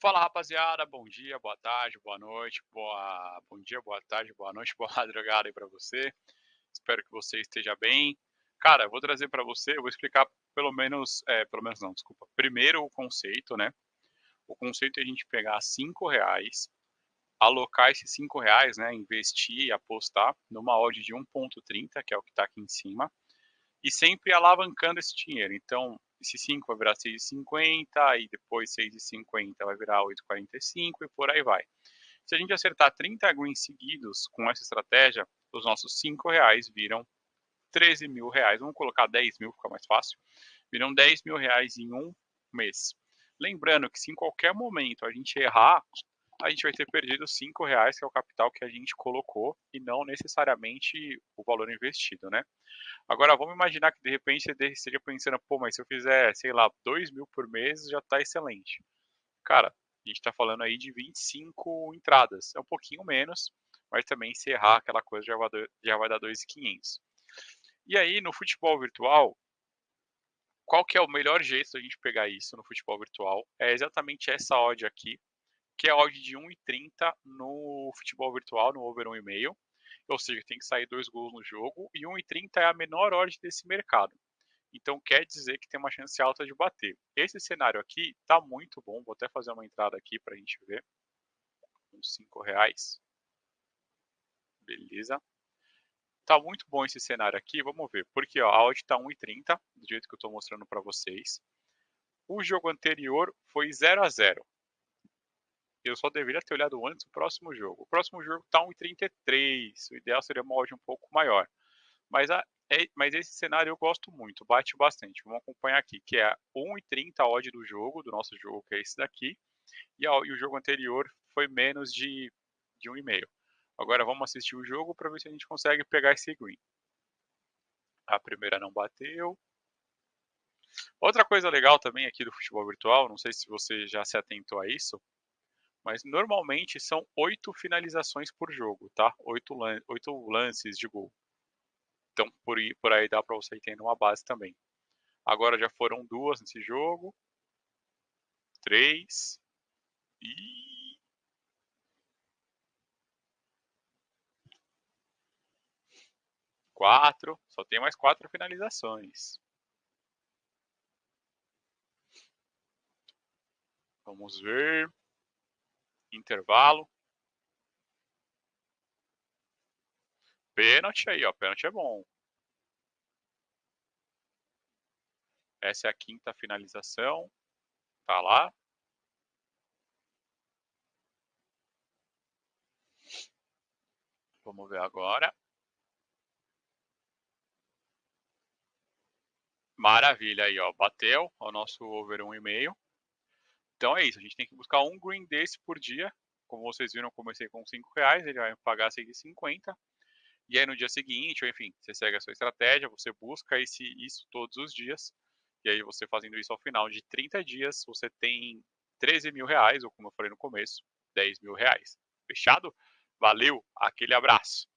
Fala rapaziada, bom dia, boa tarde, boa noite, boa... bom dia, boa tarde, boa noite, boa madrugada aí para você. Espero que você esteja bem. Cara, eu vou trazer para você, eu vou explicar pelo menos, é, pelo menos não, desculpa. Primeiro o conceito, né? O conceito é a gente pegar cinco reais, alocar esses cinco reais, né? Investir e apostar numa odd de 1.30, que é o que está aqui em cima, e sempre alavancando esse dinheiro. Então, esse 5 vai virar 6,50, e depois 6,50 vai virar 8,45 e por aí vai. Se a gente acertar 30 greens seguidos com essa estratégia, os nossos 5 reais viram 13 mil reais. Vamos colocar 10 mil, fica mais fácil. Viram 10 mil reais em um mês. Lembrando que se em qualquer momento a gente errar, a gente vai ter perdido 5 reais, que é o capital que a gente colocou, e não necessariamente o valor investido, né? Agora, vamos imaginar que de repente você esteja pensando, pô, mas se eu fizer, sei lá, 2 mil por mês, já está excelente. Cara, a gente está falando aí de 25 entradas. É um pouquinho menos, mas também se errar aquela coisa já vai, já vai dar 2.500. E aí, no futebol virtual, qual que é o melhor jeito da gente pegar isso no futebol virtual? É exatamente essa odd aqui, que é odd de 1,30 no futebol virtual, no over 1,5. Ou seja, tem que sair dois gols no jogo e 1,30 é a menor odd desse mercado. Então quer dizer que tem uma chance alta de bater. Esse cenário aqui está muito bom. Vou até fazer uma entrada aqui para a gente ver. Uns 5 reais. Beleza. Tá muito bom esse cenário aqui. Vamos ver. Porque ó, a odd está 1,30, do jeito que eu estou mostrando para vocês. O jogo anterior foi 0 a 0 eu só deveria ter olhado antes o próximo jogo. O próximo jogo está 1,33. O ideal seria uma odd um pouco maior. Mas, a, é, mas esse cenário eu gosto muito, bate bastante. Vamos acompanhar aqui, que é 1,30 a odd do jogo, do nosso jogo, que é esse daqui. E, a, e o jogo anterior foi menos de, de 1,5. Agora vamos assistir o jogo para ver se a gente consegue pegar esse green. A primeira não bateu. Outra coisa legal também aqui do futebol virtual, não sei se você já se atentou a isso, mas normalmente são oito finalizações por jogo, tá? Oito, lan oito lances de gol. Então, por por aí dá para você ir tendo uma base também. Agora já foram duas nesse jogo. Três. E... Quatro. Só tem mais quatro finalizações. Vamos ver intervalo. Pênalti aí, ó. Pênalti é bom. Essa é a quinta finalização. Tá lá. Vamos ver agora. Maravilha aí, ó. Bateu o nosso over 1,5. Então é isso, a gente tem que buscar um green desse por dia. Como vocês viram, eu comecei com 5 reais, ele vai pagar 6,50. E aí no dia seguinte, ou enfim, você segue a sua estratégia, você busca esse, isso todos os dias. E aí você fazendo isso ao final de 30 dias, você tem 13 mil reais, ou como eu falei no começo, 10 mil reais. Fechado? Valeu, aquele abraço.